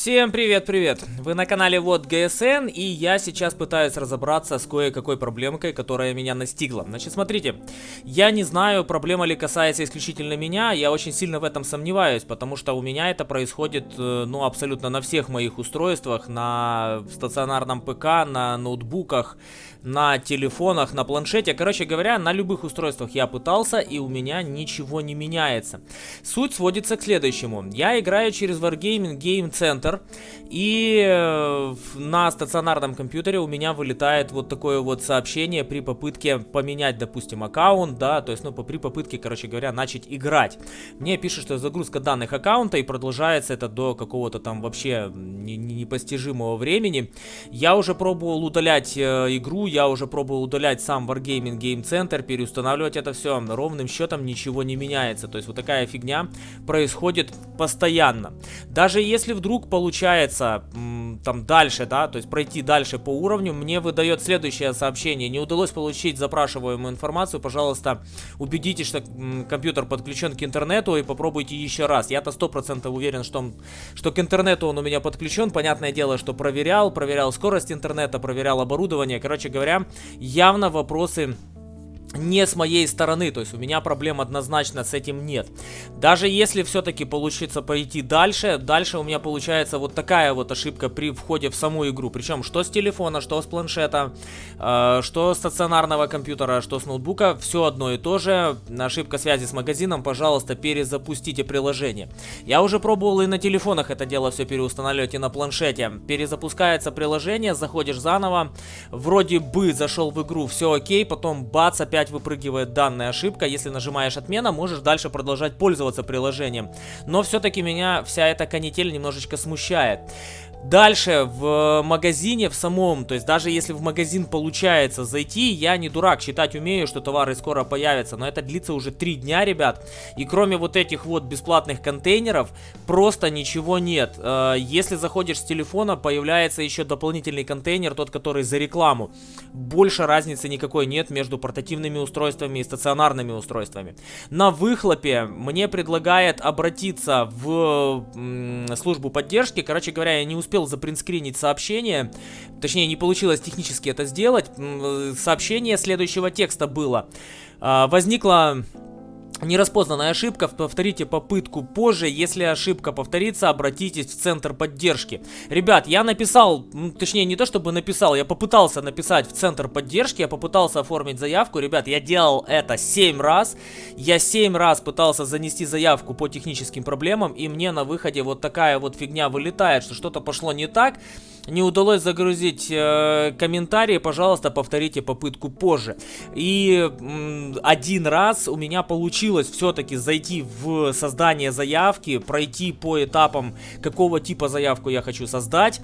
Всем привет-привет! Вы на канале Вот ГСН, и я сейчас пытаюсь разобраться с кое-какой проблемкой, которая меня настигла. Значит, смотрите, я не знаю, проблема ли касается исключительно меня, я очень сильно в этом сомневаюсь, потому что у меня это происходит, э, ну, абсолютно на всех моих устройствах, на стационарном ПК, на ноутбуках, на телефонах, на планшете. Короче говоря, на любых устройствах я пытался, и у меня ничего не меняется. Суть сводится к следующему. Я играю через Wargaming Game Center, и э, на стационарном компьютере у меня вылетает вот такое вот сообщение при попытке поменять, допустим, аккаунт, да, то есть, ну, при попытке, короче говоря, начать играть. Мне пишут, что загрузка данных аккаунта, и продолжается это до какого-то там вообще непостижимого времени. Я уже пробовал удалять э, игру, я уже пробовал удалять сам Wargaming Game Center, переустанавливать это все, ровным счетом ничего не меняется. То есть вот такая фигня происходит постоянно. Даже если вдруг получается там дальше, да, то есть пройти дальше по уровню, мне выдает следующее сообщение. Не удалось получить запрашиваемую информацию, пожалуйста, убедитесь, что компьютер подключен к интернету и попробуйте еще раз. Я-то 100% уверен, что, что к интернету он у меня подключен. Понятное дело, что проверял, проверял скорость интернета, проверял оборудование. Короче говоря, явно вопросы не с моей стороны, то есть у меня проблем однозначно с этим нет. Даже если все-таки получится пойти дальше, дальше у меня получается вот такая вот ошибка при входе в саму игру. Причем что с телефона, что с планшета, э, что с стационарного компьютера, что с ноутбука, все одно и то же. Ошибка связи с магазином, пожалуйста, перезапустите приложение. Я уже пробовал и на телефонах это дело все переустанавливать, и на планшете. Перезапускается приложение, заходишь заново, вроде бы зашел в игру, все окей, потом бац, опять опять выпрыгивает данная ошибка. Если нажимаешь отмена, можешь дальше продолжать пользоваться приложением. Но все-таки меня вся эта канитель немножечко смущает. Дальше в магазине в самом, то есть даже если в магазин получается зайти, я не дурак, считать умею, что товары скоро появятся, но это длится уже три дня, ребят. И кроме вот этих вот бесплатных контейнеров, просто ничего нет. Э, если заходишь с телефона, появляется еще дополнительный контейнер, тот, который за рекламу. Больше разницы никакой нет между портативными устройствами и стационарными устройствами. На выхлопе мне предлагает обратиться в службу поддержки, короче говоря, я не успел успел запринскринить сообщение, точнее не получилось технически это сделать, сообщение следующего текста было. А, возникла Нераспознанная ошибка, повторите попытку позже, если ошибка повторится, обратитесь в центр поддержки. Ребят, я написал, точнее не то чтобы написал, я попытался написать в центр поддержки, я попытался оформить заявку. Ребят, я делал это 7 раз, я 7 раз пытался занести заявку по техническим проблемам, и мне на выходе вот такая вот фигня вылетает, что что-то пошло не так не удалось загрузить э, комментарии, пожалуйста, повторите попытку позже. И один раз у меня получилось все-таки зайти в создание заявки, пройти по этапам, какого типа заявку я хочу создать.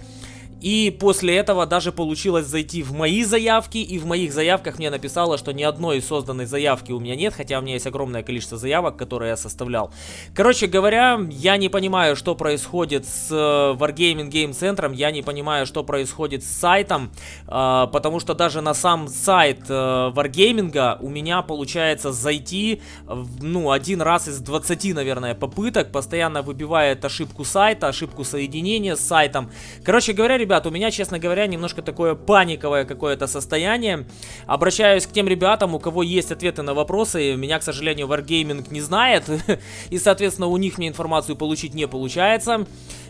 И после этого даже получилось зайти в мои заявки, и в моих заявках мне написало, что ни одной созданной заявки у меня нет, хотя у меня есть огромное количество заявок, которые я составлял. Короче говоря, я не понимаю, что происходит с э, Wargaming Game Center, я не понимаю, что происходит с сайтом, э, потому что даже на сам сайт э, Wargaming у меня получается зайти, ну, один раз из 20, наверное, попыток, постоянно выбивает ошибку сайта, ошибку соединения с сайтом. Короче говоря, ребят, у меня, честно говоря, немножко такое паниковое какое-то состояние. Обращаюсь к тем ребятам, у кого есть ответы на вопросы. Меня, к сожалению, Wargaming не знает. И, соответственно, у них мне информацию получить не получается.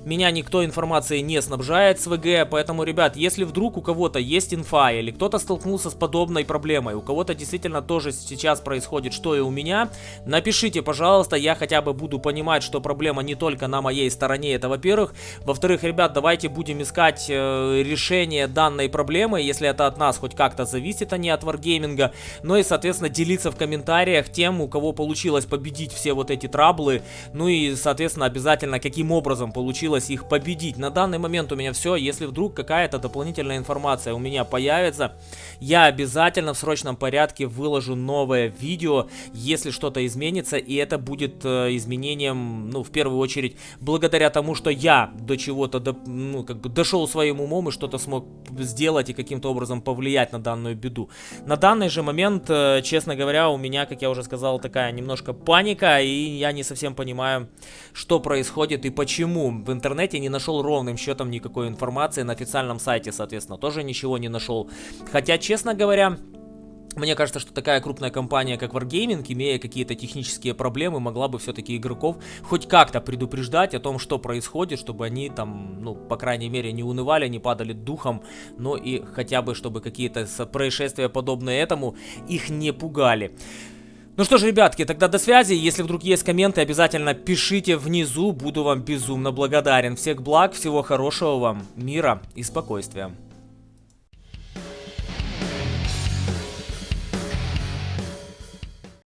Меня никто информацией не снабжает с ВГ, поэтому, ребят, если вдруг у кого-то есть инфа или кто-то столкнулся с подобной проблемой, у кого-то действительно тоже сейчас происходит, что и у меня, напишите, пожалуйста, я хотя бы буду понимать, что проблема не только на моей стороне, это во-первых. Во-вторых, ребят, давайте будем искать э, решение данной проблемы, если это от нас хоть как-то зависит, а не от Wargaming. Ну и, соответственно, делиться в комментариях тем, у кого получилось победить все вот эти траблы, ну и, соответственно, обязательно каким образом получилось их победить. На данный момент у меня все. Если вдруг какая-то дополнительная информация у меня появится, я обязательно в срочном порядке выложу новое видео, если что-то изменится. И это будет э, изменением, ну, в первую очередь, благодаря тому, что я до чего-то, ну, как бы дошел с своим умом и что-то смог сделать и каким-то образом повлиять на данную беду. На данный же момент, э, честно говоря, у меня, как я уже сказал, такая немножко паника, и я не совсем понимаю, что происходит и почему. В интернете не нашел ровным счетом никакой информации, на официальном сайте, соответственно, тоже ничего не нашел. Хотя, честно говоря, мне кажется, что такая крупная компания, как Wargaming, имея какие-то технические проблемы, могла бы все-таки игроков хоть как-то предупреждать о том, что происходит, чтобы они там, ну, по крайней мере, не унывали, не падали духом, но и хотя бы, чтобы какие-то происшествия подобные этому их не пугали. Ну что ж, ребятки, тогда до связи. Если вдруг есть комменты, обязательно пишите внизу. Буду вам безумно благодарен. Всех благ, всего хорошего вам, мира и спокойствия.